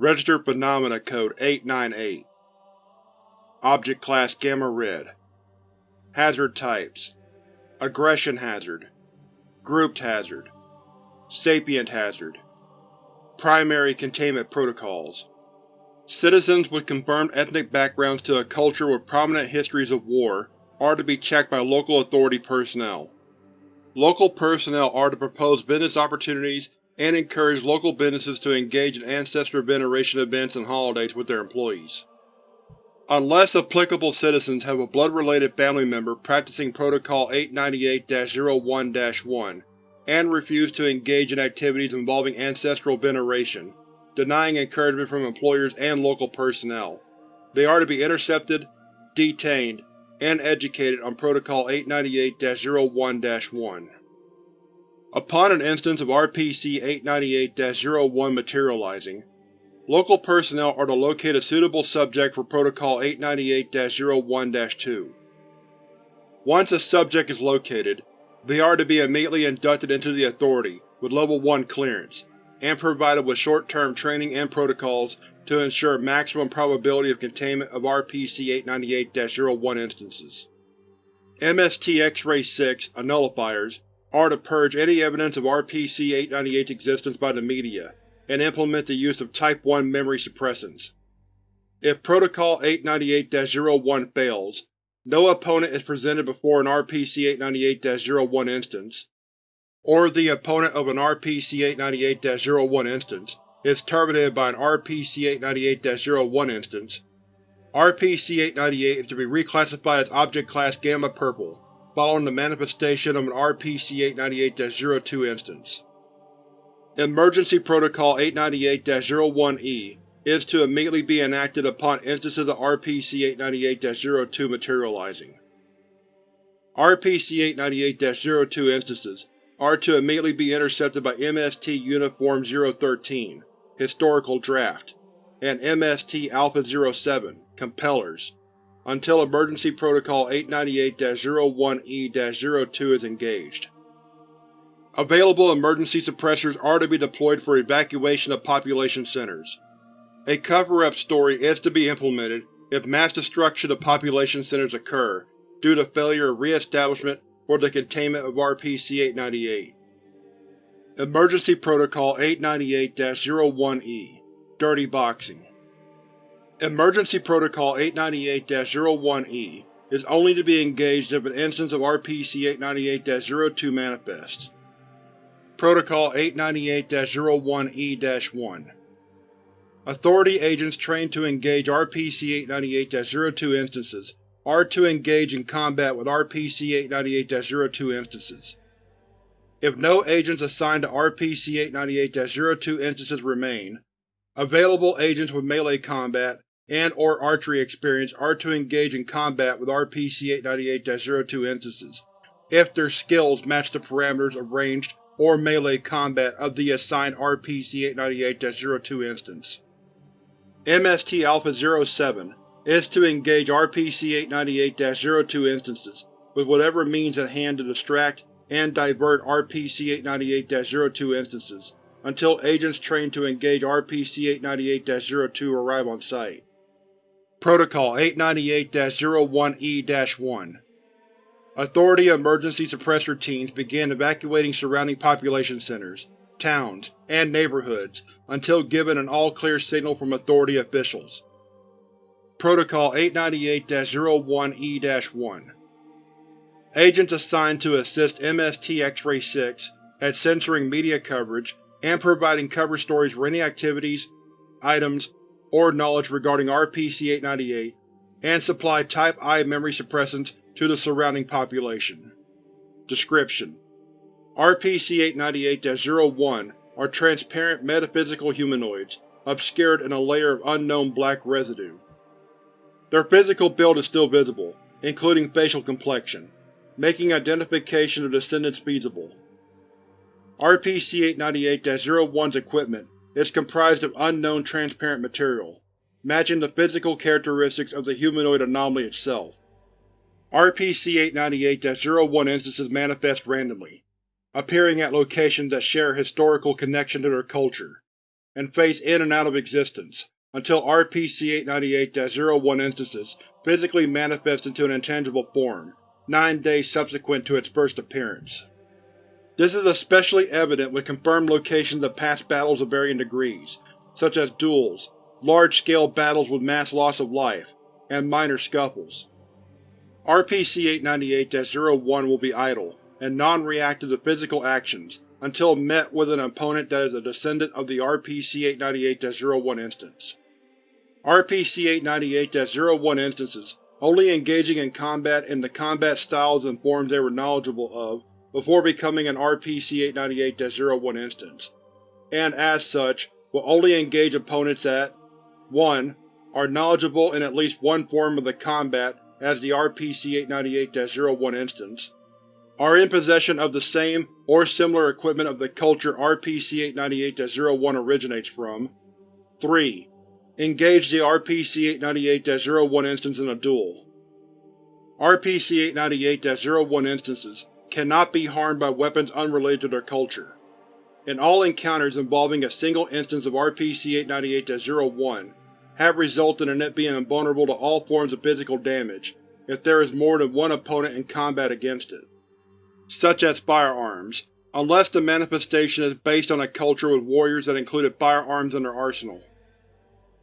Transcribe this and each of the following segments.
Registered Phenomena Code 898 Object Class Gamma Red. Hazard Types. Aggression Hazard. Grouped Hazard. Sapient Hazard. Primary Containment Protocols. Citizens with confirmed ethnic backgrounds to a culture with prominent histories of war are to be checked by local authority personnel. Local personnel are to propose business opportunities and encourage local businesses to engage in ancestor veneration events and holidays with their employees. Unless applicable citizens have a blood-related family member practicing Protocol 898-01-1 and refuse to engage in activities involving ancestral veneration, denying encouragement from employers and local personnel, they are to be intercepted, detained, and educated on Protocol 898-01-1. Upon an instance of RPC-898-01 materializing, local personnel are to locate a suitable subject for Protocol 898-01-2. Once a subject is located, they are to be immediately inducted into the Authority with Level 1 clearance, and provided with short-term training and protocols to ensure maximum probability of containment of RPC-898-01 instances. MST X-Ray 6 Annullifiers are to purge any evidence of RPC-898's existence by the media, and implement the use of Type 1 memory suppressants. If Protocol 898-01 fails, no opponent is presented before an RPC-898-01 instance, or the opponent of an RPC-898-01 instance is terminated by an RPC-898-01 instance. RPC-898 is to be reclassified as Object Class Gamma Purple, following the manifestation of an RPC-898-02 instance. Emergency Protocol 898-01-E is to immediately be enacted upon instances of RPC-898-02 materializing. RPC-898-02 instances are to immediately be intercepted by MST Uniform 013, Historical Draft, and MST Alpha-07, Compellers, until Emergency Protocol 898-01-E-02 is engaged. Available emergency suppressors are to be deployed for evacuation of population centers. A cover-up story is to be implemented if mass destruction of population centers occur due to failure of re-establishment for the containment of RPC-898. Emergency Protocol 898-01-E Dirty Boxing Emergency Protocol 898-01-E is only to be engaged if an instance of RPC-898-02 manifests. Protocol 898-01-E-1 Authority agents trained to engage RPC-898-02 instances are to engage in combat with RPC-898-02 instances. If no agents assigned to RPC-898-02 instances remain, available agents with melee combat and or archery experience are to engage in combat with RPC-898-02 instances, if their skills match the parameters of ranged or melee combat of the assigned RPC-898-02 instance. MST Alpha-07 is to engage RPC-898-02 instances with whatever means at hand to distract and divert RPC-898-02 instances until agents trained to engage RPC-898-02 arrive on site. Protocol 898-01-E-1 Authority Emergency Suppressor teams begin evacuating surrounding population centers, towns, and neighborhoods until given an all-clear signal from Authority officials. Protocol 898-01-E-1 Agents assigned to assist MST X-Ray 6 at censoring media coverage and providing cover stories for any activities, items, or knowledge regarding RPC-898, and supply Type I memory suppressants to the surrounding population. Description: RPC-898-01 are transparent metaphysical humanoids, obscured in a layer of unknown black residue. Their physical build is still visible, including facial complexion, making identification of descendants feasible. RPC-898-01's equipment is comprised of unknown transparent material, matching the physical characteristics of the humanoid anomaly itself. RPC-898-01 instances manifest randomly, appearing at locations that share historical connection to their culture, and phase in and out of existence, until RPC-898-01 instances physically manifest into an intangible form, nine days subsequent to its first appearance. This is especially evident with confirmed locations of past battles of varying degrees, such as duels, large-scale battles with mass loss of life, and minor scuffles. RPC-898-01 will be idle, and non-reactive to physical actions, until met with an opponent that is a descendant of the RPC-898-01 instance. RPC-898-01 instances only engaging in combat in the combat styles and forms they were knowledgeable of before becoming an RPC-898-01 instance, and as such, will only engage opponents that 1. are knowledgeable in at least one form of the combat as the RPC-898-01 instance, are in possession of the same or similar equipment of the culture RPC-898-01 originates from. 3. Engage the RPC-898-01 instance in a duel. RPC-898-01 instances cannot be harmed by weapons unrelated to their culture. In all encounters involving a single instance of RPC-898-01 have resulted in it being invulnerable to all forms of physical damage if there is more than one opponent in combat against it such as firearms, unless the manifestation is based on a culture with warriors that included firearms in their arsenal.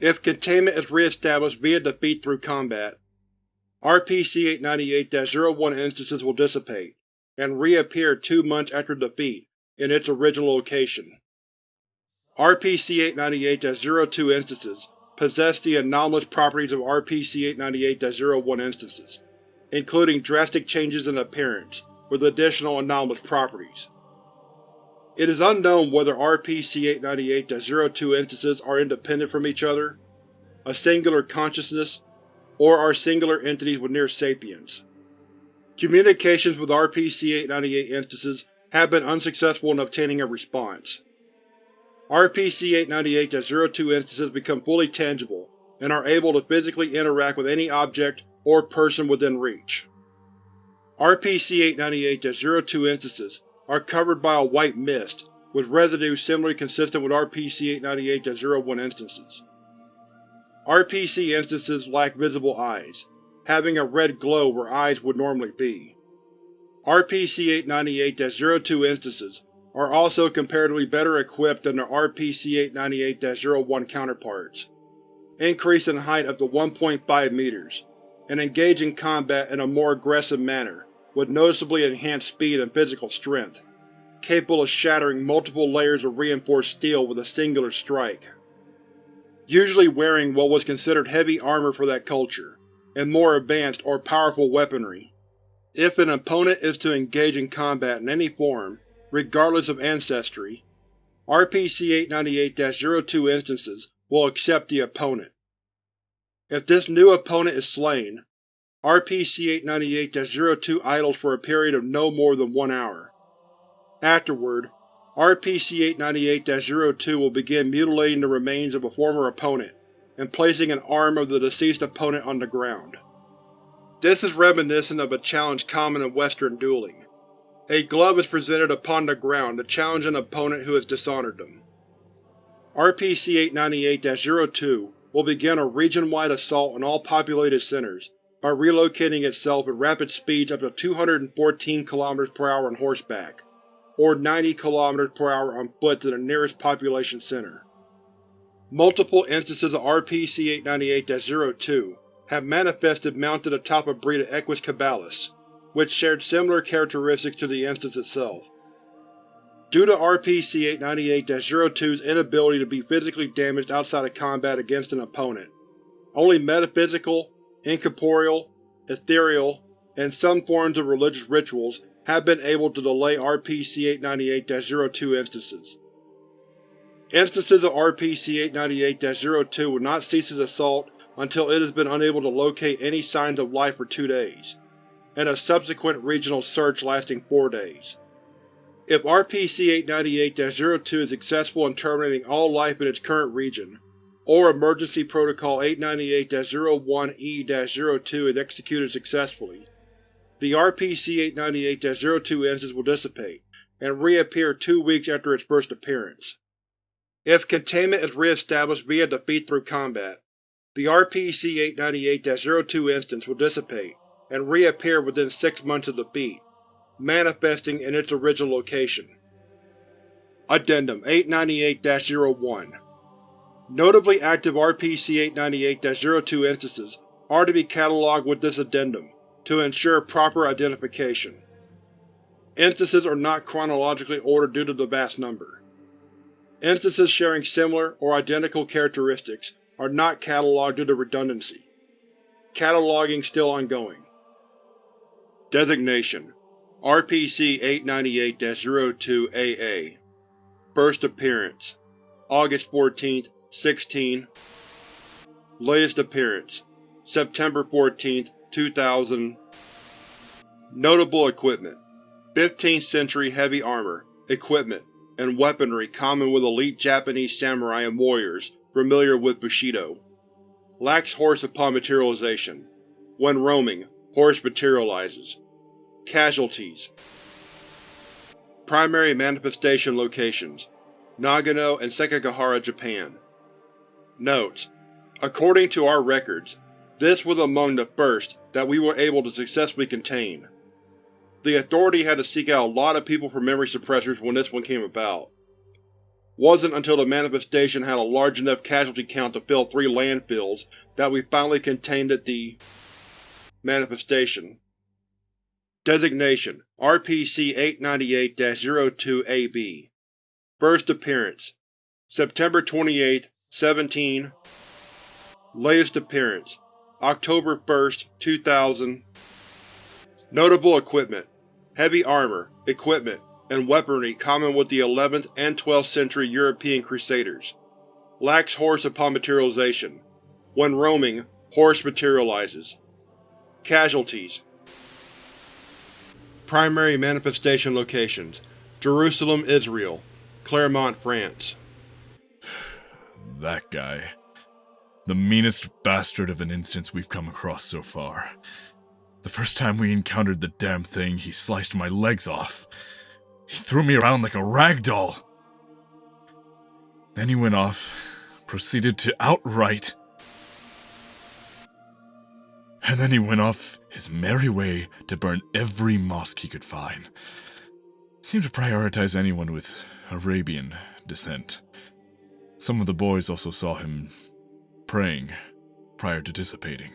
If containment is re-established via defeat through combat, RPC-898-01 instances will dissipate, and reappear two months after defeat, in its original location. RPC-898-02 instances possess the anomalous properties of RPC-898-01 instances, including drastic changes in appearance, with additional anomalous properties. It is unknown whether RPC-898-02 instances are independent from each other, a singular consciousness, or are singular entities with near sapience. Communications with RPC-898 instances have been unsuccessful in obtaining a response. RPC-898-02 instances become fully tangible and are able to physically interact with any object or person within reach. RPC-898-02 instances are covered by a white mist, with residue similarly consistent with RPC-898-01 instances. RPC instances lack visible eyes, having a red glow where eyes would normally be. RPC-898-02 instances are also comparatively better equipped than their RPC-898-01 counterparts, increase in height up to 1.5 meters, and engage in combat in a more aggressive manner, with noticeably enhanced speed and physical strength, capable of shattering multiple layers of reinforced steel with a singular strike. Usually wearing what was considered heavy armor for that culture, and more advanced or powerful weaponry. If an opponent is to engage in combat in any form, regardless of ancestry, RPC-898-02 instances will accept the opponent. If this new opponent is slain, RPC-898-02 idles for a period of no more than one hour. Afterward, RPC-898-02 will begin mutilating the remains of a former opponent and placing an arm of the deceased opponent on the ground. This is reminiscent of a challenge common in Western dueling. A glove is presented upon the ground to challenge an opponent who has dishonored them. RPC-898-02 will begin a region-wide assault on all populated centers by relocating itself at rapid speeds up to 214 km per hour on horseback, or 90 km per hour on foot to the nearest population center. Multiple instances of RPC-898-02 have manifested mounted atop a breed of Equus caballus, which shared similar characteristics to the instance itself. Due to RPC-898-02's inability to be physically damaged outside of combat against an opponent, only metaphysical incorporeal, ethereal, and some forms of religious rituals have been able to delay RPC-898-02 instances. Instances of RPC-898-02 will not cease its assault until it has been unable to locate any signs of life for two days, and a subsequent regional search lasting four days. If RPC-898-02 is successful in terminating all life in its current region, or Emergency Protocol 898-01-E-02 is executed successfully, the RPC-898-02 instance will dissipate, and reappear two weeks after its first appearance. If containment is re-established via defeat through combat, the RPC-898-02 instance will dissipate and reappear within six months of defeat, manifesting in its original location. Addendum 898-01 Notably active RPC-898-02 instances are to be catalogued with this addendum, to ensure proper identification. Instances are not chronologically ordered due to the vast number. Instances sharing similar or identical characteristics are not catalogued due to redundancy. Cataloging still ongoing. Designation. RPC-898-02-AA First Appearance. August 14, 16 Latest Appearance. September 14, 2000 Notable Equipment. 15th century heavy armor, equipment, and weaponry common with elite Japanese samurai and warriors familiar with Bushido. Lacks horse upon materialization. When roaming, horse materializes. Casualties Primary manifestation locations Nagano and Sekigahara, Japan. Note: According to our records, this was among the first that we were able to successfully contain. The Authority had to seek out a lot of people for memory suppressors when this one came about. Wasn't until the manifestation had a large enough casualty count to fill three landfills that we finally contained it the manifestation. Designation RPC-898-02-AB First Appearance September 28, 17 Latest Appearance October 1, 2000 Notable Equipment Heavy armor, equipment, and weaponry common with the 11th and 12th century European Crusaders. Lacks horse upon materialization. When roaming, horse materializes. Casualties Primary manifestation locations Jerusalem, Israel Clermont, France That guy. The meanest bastard of an instance we've come across so far. The first time we encountered the damn thing, he sliced my legs off. He threw me around like a rag doll. Then he went off, proceeded to outright. And then he went off his merry way to burn every mosque he could find. Seemed to prioritize anyone with Arabian descent. Some of the boys also saw him praying prior to dissipating.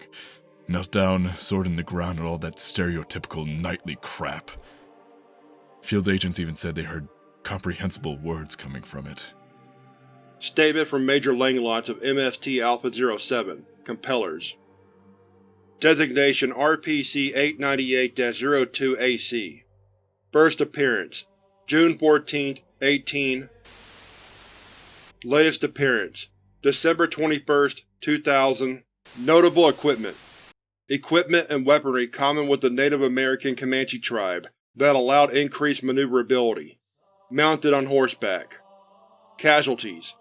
Knelt down, sword in the ground, and all that stereotypical knightly crap. Field agents even said they heard comprehensible words coming from it. Statement from Major Langlotz of MST Alpha-07, Compellers. Designation RPC-898-02-AC First Appearance June 14, 18 Latest Appearance December 21, 2000 Notable Equipment Equipment and weaponry common with the Native American Comanche tribe that allowed increased maneuverability. Mounted on horseback. Casualties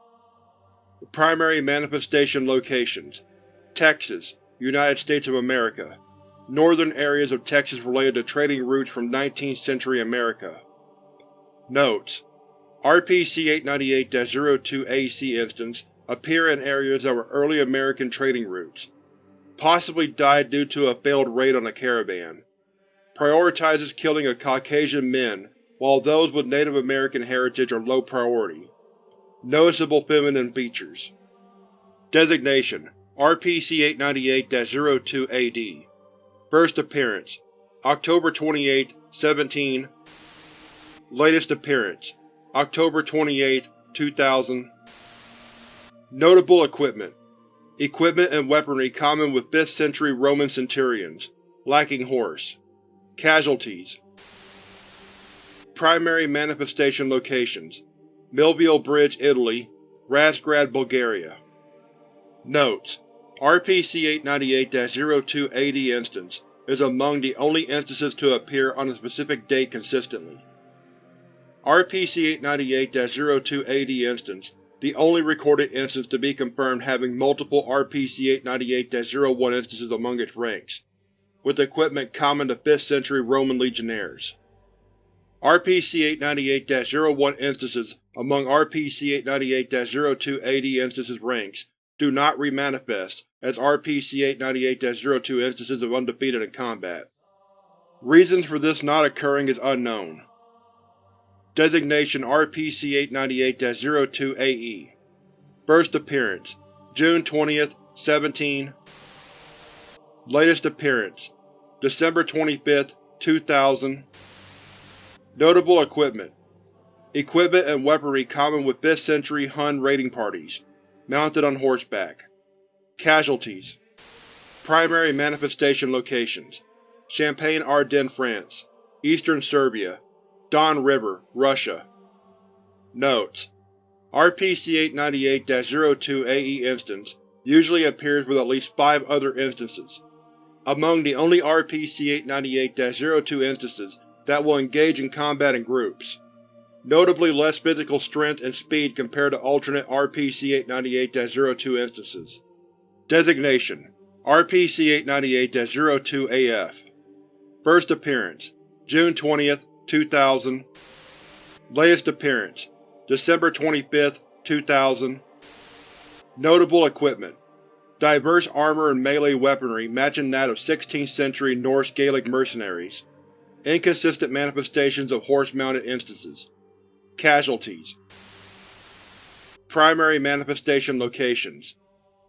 Primary manifestation locations Texas, United States of America. Northern areas of Texas related to trading routes from 19th century America. Notes: RPC-898-02-AC instance appear in areas that were early American trading routes possibly died due to a failed raid on a caravan. Prioritizes killing of Caucasian men, while those with Native American heritage are low priority. Noticeable feminine features. Designation RPC-898-02-AD First Appearance October 28, 17 Latest Appearance October 28, 2000 Notable Equipment Equipment and weaponry common with 5th century Roman centurions, lacking horse. Casualties. Primary manifestation locations. Milvian Bridge, Italy. Razgrad, Bulgaria. Notes: RPC-898-02-AD instance is among the only instances to appear on a specific date consistently. RPC-898-02-AD instance the only recorded instance to be confirmed having multiple RPC-898-01 instances among its ranks, with equipment common to 5th century Roman legionnaires. RPC-898-01 instances among RPC-898-02 AD instances ranks do not remanifest as RPC-898-02 instances of undefeated in combat. Reasons for this not occurring is unknown. Designation RPC-898-02-AE First appearance June 20, 17 Latest appearance December 25, 2000 Notable equipment Equipment and weaponry common with 5th century Hun raiding parties, mounted on horseback. Casualties Primary manifestation locations Champagne Ardennes, France Eastern Serbia Don River, Russia Notes: RPC-898-02-AE instance usually appears with at least five other instances. Among the only RPC-898-02 instances that will engage in combat in groups. Notably less physical strength and speed compared to alternate RPC-898-02 instances. Designation: RPC-898-02-AF First appearance June 20, 2000 Latest appearance December 25, 2000 Notable equipment Diverse armor and melee weaponry matching that of 16th century Norse Gaelic mercenaries. Inconsistent manifestations of horse-mounted instances. Casualties Primary manifestation locations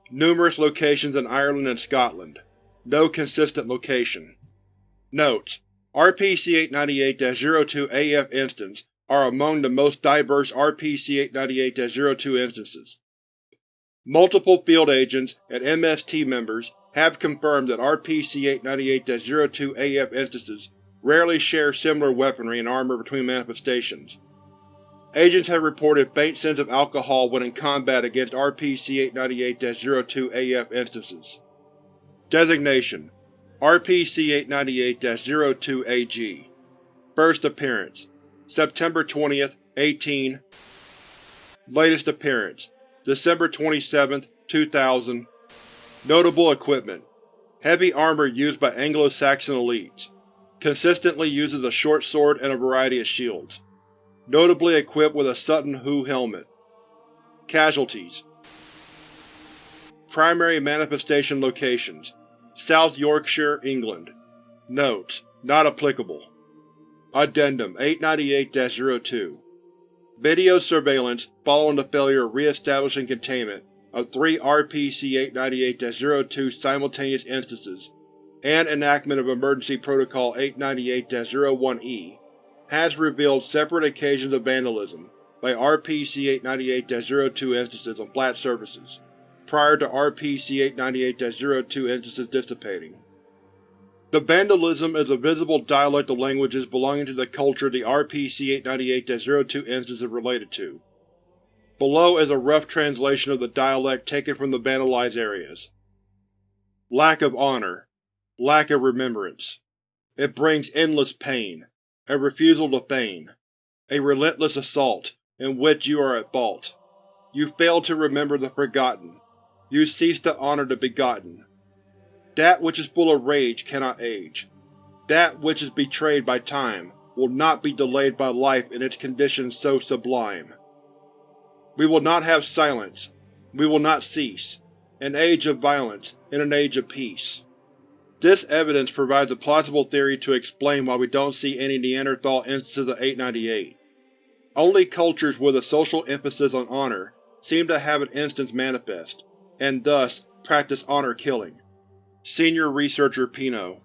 Numerous locations in Ireland and Scotland. No consistent location. Notes: RPC-898-02 AF instance are among the most diverse RPC-898-02 instances. Multiple field agents and MST members have confirmed that RPC-898-02 AF instances rarely share similar weaponry and armor between manifestations. Agents have reported faint scents of alcohol when in combat against RPC-898-02 AF instances. Designation: RPC-898-02-AG First appearance September 20, 18 Latest appearance December 27, 2000 Notable equipment Heavy armor used by Anglo-Saxon elites. Consistently uses a short sword and a variety of shields. Notably equipped with a Sutton Hoo helmet. Casualties Primary manifestation locations South Yorkshire, England. Notes: Not applicable. Addendum 898-02 Video surveillance following the failure of re-establishing containment of three RPC-898-02 simultaneous instances and enactment of Emergency Protocol 898-01-E has revealed separate occasions of vandalism by RPC-898-02 instances on flat surfaces prior to RPC-898-02 instances dissipating. The vandalism is a visible dialect of languages belonging to the culture the RPC-898-02 instance is related to. Below is a rough translation of the dialect taken from the vandalized areas. Lack of honor. Lack of remembrance. It brings endless pain. A refusal to feign. A relentless assault, in which you are at fault. You fail to remember the forgotten, you cease to honor the begotten. That which is full of rage cannot age. That which is betrayed by time will not be delayed by life in its conditions so sublime. We will not have silence. We will not cease. An age of violence in an age of peace. This evidence provides a plausible theory to explain why we don't see any Neanderthal instances of 898. Only cultures with a social emphasis on honor seem to have an instance manifest, and thus practice honor killing. Senior Researcher Pino